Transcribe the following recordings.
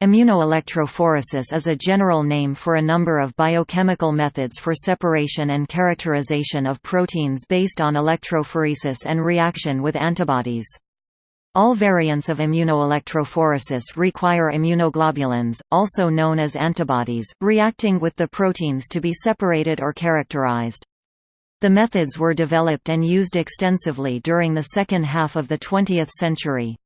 Immunoelectrophoresis is a general name for a number of biochemical methods for separation and characterization of proteins based on electrophoresis and reaction with antibodies. All variants of immunoelectrophoresis require immunoglobulins, also known as antibodies, reacting with the proteins to be separated or characterized. The methods were developed and used extensively during the second half of the 20th century.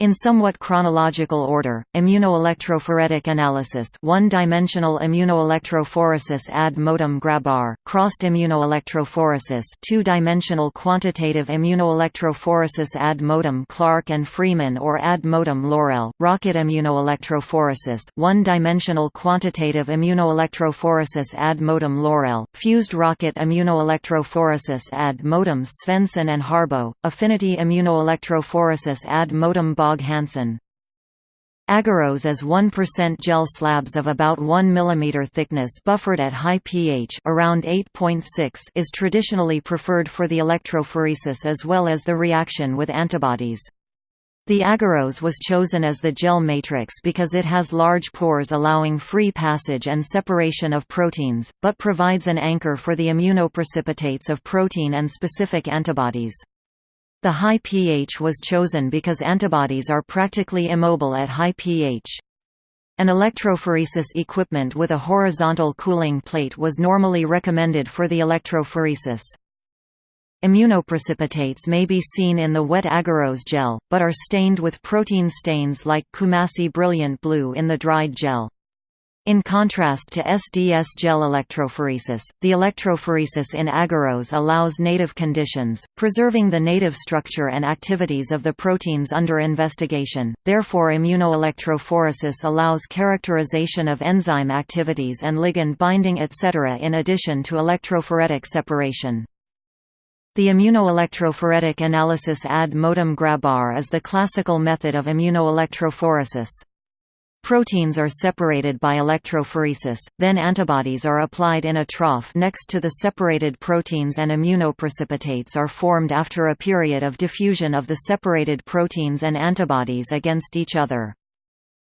In somewhat chronological order, immunoelectrophoretic analysis one-dimensional immunoelectrophoresis ad modum Grabar, crossed immunoelectrophoresis two-dimensional quantitative immunoelectrophoresis ad modum Clarke and Freeman or ad modum Laurell, rocket immunoelectrophoresis one-dimensional quantitative immunoelectrophoresis ad modum Laurell, fused rocket immunoelectrophoresis ad modum Svendsen and Harboe, affinity immunoelectrophoresis ad modum Hansen. Agarose as 1% gel slabs of about 1 mm thickness buffered at high pH around 8.6 is traditionally preferred for the electrophoresis as well as the reaction with antibodies. The agarose was chosen as the gel matrix because it has large pores allowing free passage and separation of proteins, but provides an anchor for the immunoprecipitates of protein and specific antibodies. The high pH was chosen because antibodies are practically immobile at high pH. An electrophoresis equipment with a horizontal cooling plate was normally recommended for the electrophoresis. Immunoprecipitates may be seen in the wet agarose gel, but are stained with protein stains like Coomassie brilliant blue in the dried gel. In contrast to SDS gel electrophoresis, the electrophoresis in agarose allows native conditions, preserving the native structure and activities of the proteins under investigation, therefore immunoelectrophoresis allows characterization of enzyme activities and ligand binding etc. in addition to electrophoretic separation. The immunoelectrophoretic analysis ad modum Grabar is the classical method of immunoelectrophoresis. Proteins are separated by electrophoresis, then antibodies are applied in a trough next to the separated proteins and immunoprecipitates are formed after a period of diffusion of the separated proteins and antibodies against each other.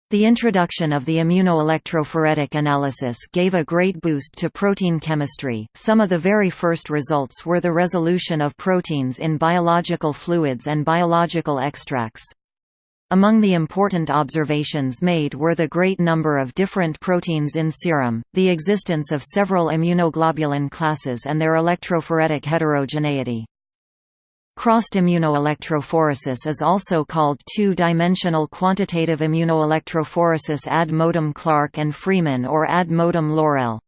The introduction of the immunoelectrophoretic analysis gave a great boost to protein chemistry. Some of the very first results were the resolution of proteins in biological fluids and biological extracts. Among the important observations made were the great number of different proteins in serum, the existence of several immunoglobulin classes and their electrophoretic heterogeneity. Crossed immunoelectrophoresis is also called two-dimensional quantitative immunoelectrophoresis ad modum Clarke and Freeman or ad modum Laurell.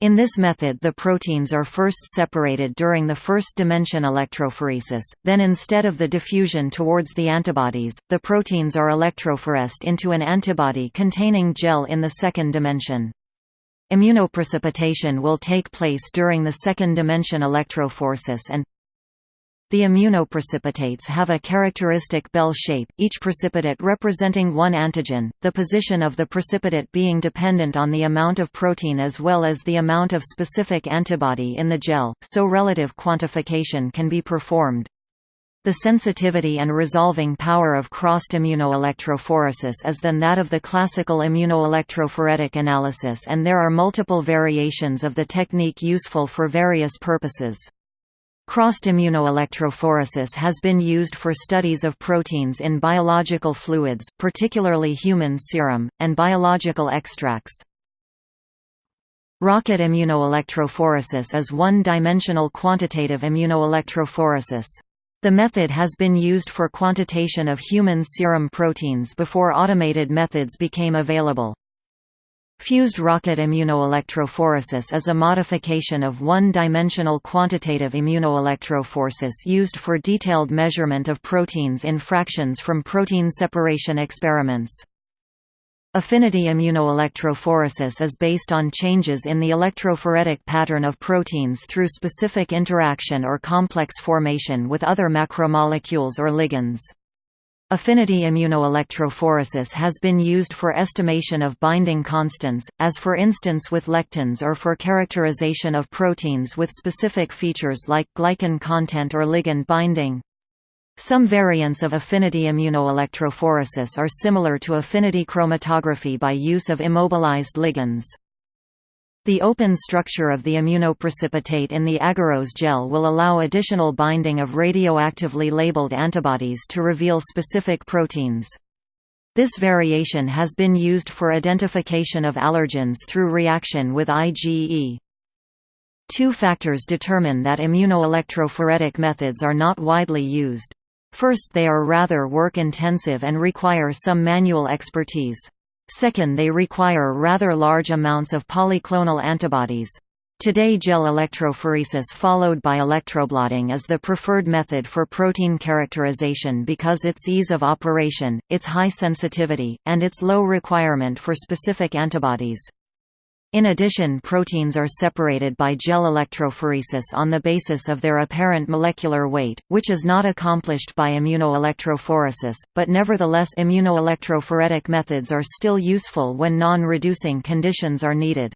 In this method the proteins are first separated during the first dimension electrophoresis, then instead of the diffusion towards the antibodies, the proteins are electrophoresed into an antibody containing gel in the second dimension. Immunoprecipitation will take place during the second dimension electrophoresis and the immunoprecipitates have a characteristic bell shape, each precipitate representing one antigen, the position of the precipitate being dependent on the amount of protein as well as the amount of specific antibody in the gel, so relative quantification can be performed. The sensitivity and resolving power of crossed immunoelectrophoresis is than that of the classical immunoelectrophoretic analysis and there are multiple variations of the technique useful for various purposes. Crossed immunoelectrophoresis has been used for studies of proteins in biological fluids, particularly human serum, and biological extracts. Rocket immunoelectrophoresis is one-dimensional quantitative immunoelectrophoresis. The method has been used for quantitation of human serum proteins before automated methods became available. Fused rocket immunoelectrophoresis is a modification of one-dimensional quantitative immunoelectrophoresis used for detailed measurement of proteins in fractions from protein separation experiments. Affinity immunoelectrophoresis is based on changes in the electrophoretic pattern of proteins through specific interaction or complex formation with other macromolecules or ligands. Affinity immunoelectrophoresis has been used for estimation of binding constants, as for instance with lectins or for characterization of proteins with specific features like glycan content or ligand binding. Some variants of affinity immunoelectrophoresis are similar to affinity chromatography by use of immobilized ligands. The open structure of the immunoprecipitate in the agarose gel will allow additional binding of radioactively labeled antibodies to reveal specific proteins. This variation has been used for identification of allergens through reaction with IgE. Two factors determine that immunoelectrophoretic methods are not widely used. First they are rather work-intensive and require some manual expertise. Second they require rather large amounts of polyclonal antibodies. Today gel electrophoresis followed by electroblotting is the preferred method for protein characterization because its ease of operation, its high sensitivity, and its low requirement for specific antibodies. In addition proteins are separated by gel electrophoresis on the basis of their apparent molecular weight, which is not accomplished by immunoelectrophoresis, but nevertheless immunoelectrophoretic methods are still useful when non-reducing conditions are needed.